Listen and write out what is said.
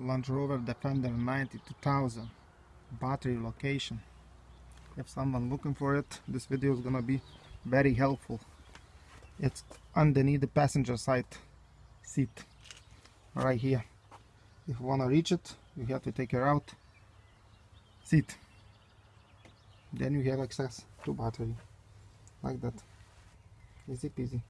Land Rover Defender 92000 battery location. If someone looking for it this video is gonna be very helpful. It's underneath the passenger side seat right here. If you want to reach it you have to take it out seat. Then you have access to battery like that. Easy peasy.